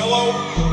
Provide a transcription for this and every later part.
Hello.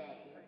day